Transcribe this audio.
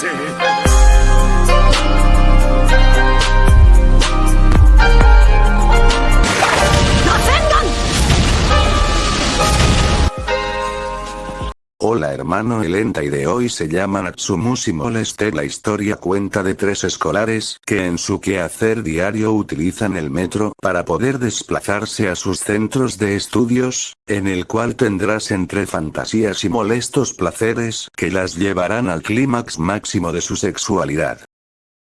see. Hola hermano Elenta y de hoy se llama Natsumushi Moleste La historia cuenta de tres escolares que en su quehacer diario utilizan el metro para poder desplazarse a sus centros de estudios, en el cual tendrás entre fantasías y molestos placeres que las llevarán al clímax máximo de su sexualidad.